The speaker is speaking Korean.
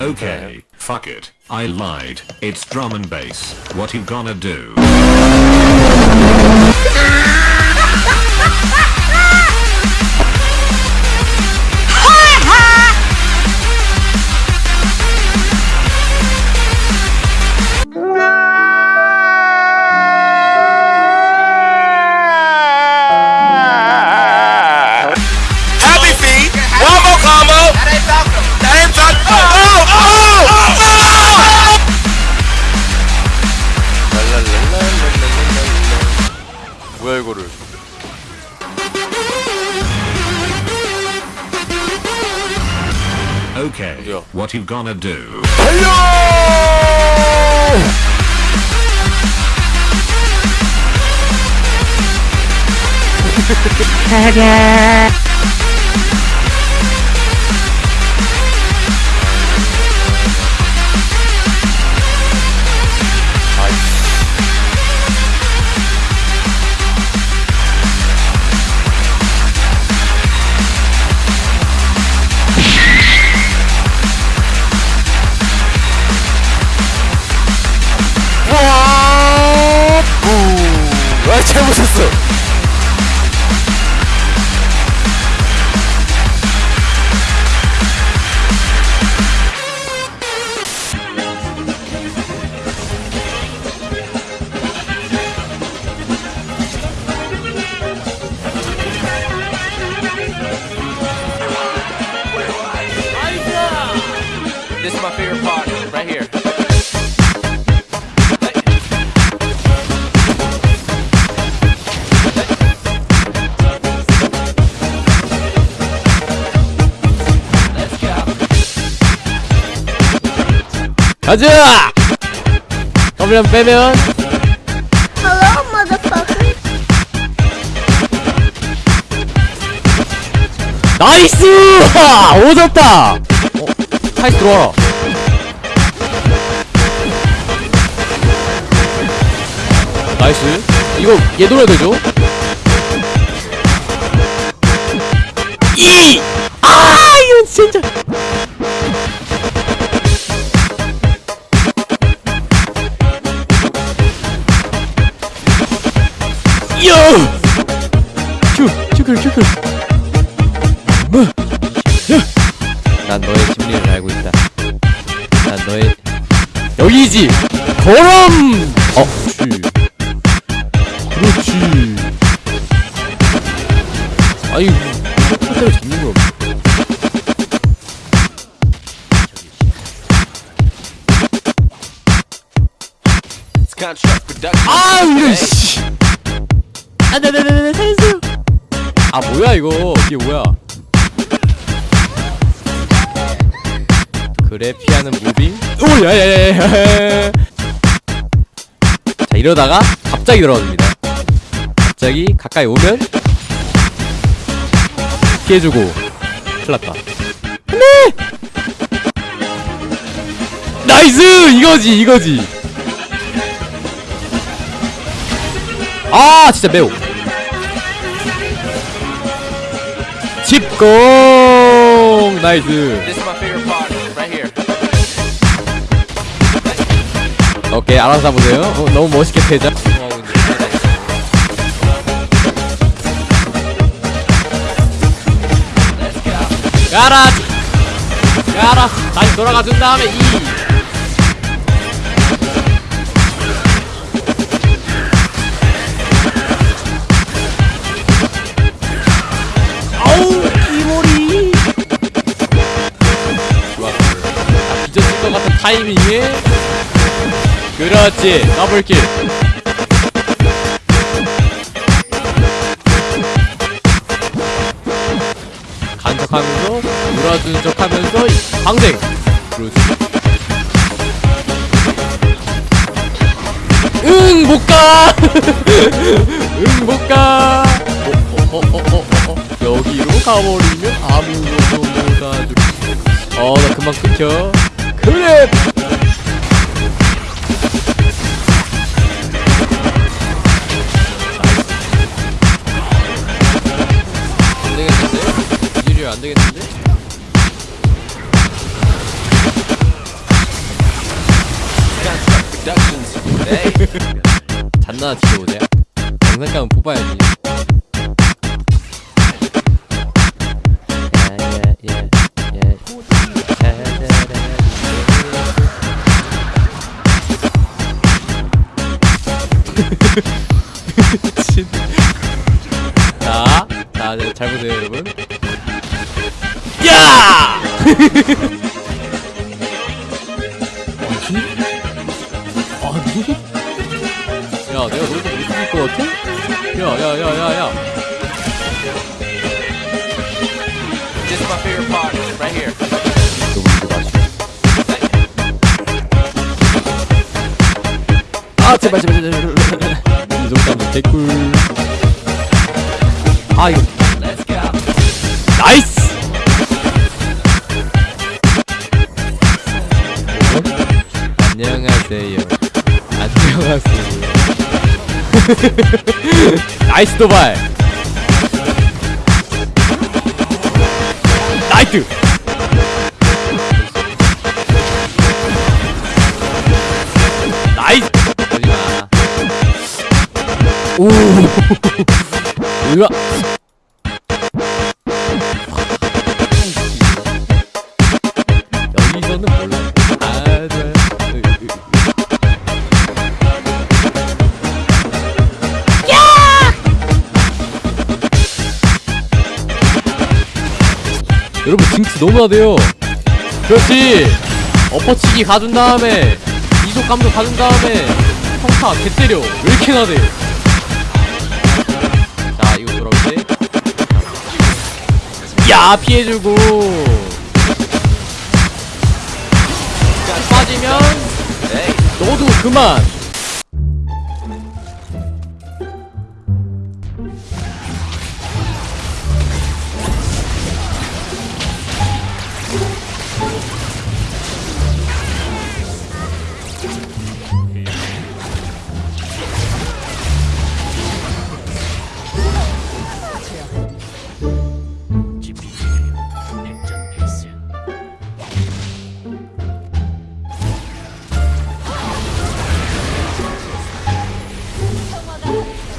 Okay, fuck it. I lied. It's drum and bass. What you gonna do? Okay, what you gonna do? Hello! This is my favorite part, right here. 가자! 더블 빼면 Hello, motherfucker. 나이스! 오졌다! 어, 타이스 들어와라. 나이스. 이거 얘 돌아야 되죠? 이! 아! 이건 진짜. 요! 큐! 큐클 큐클 여기지! 거럼! 어, 그렇지 그렇지 아니 포대로 잡는 거 It's construct production. 아 이런 씨 안돼안돼안돼 살려주세요 아 뭐야 이거 이게 뭐야 그래 피하는 무빙? 오 야야야야 자 이러다가 갑자기 들어갑니다. 갑자기 가까이 오면 피해주고 큰일났다. 안돼 나이스! 이거지 이거지. 아 진짜 매우. 집공! 나이스 오케이 알아서 해보세요. 어, 너무 멋있게 패자. 가라. 가라. 다시 돌아가 준 다음에 이. 아우 이모리. 좋았어 아, 빚어질 것 같은 타이밍에 그렇지. 더블킬. 간척하면서 물어준 척하면서 방생. 응 못가. 응 못가. 어, 어, 어. 여기로 가버리면 아무것도 못하죠 어나 금방 끊겨. 그래 안 되겠는데? 잔나 지도오자 장난감은 뽑아야지. 뭐지? 아, 누구? 야, 내가 너희들 못 이길 것 같아? 야, 야, 야, 야, 야. This is my favorite part, right here. 아, 제발, 제발, 제발, 제발. 이 정도면 개꿀. 아, 이거. 나이스! 안녕하세요. 안녕하세요. 나이스 도발! 나이트! 나이스! 거지마. 오! 으아! 여러분 징크 너무 나대요. 그렇지. 엎어치기 가준 다음에 이속 감도 가준 다음에 평타 개 때려. 왜 이렇게 나대 자 이거 돌아올 때야 피해주고. 빠지면 너도 그만 Oh.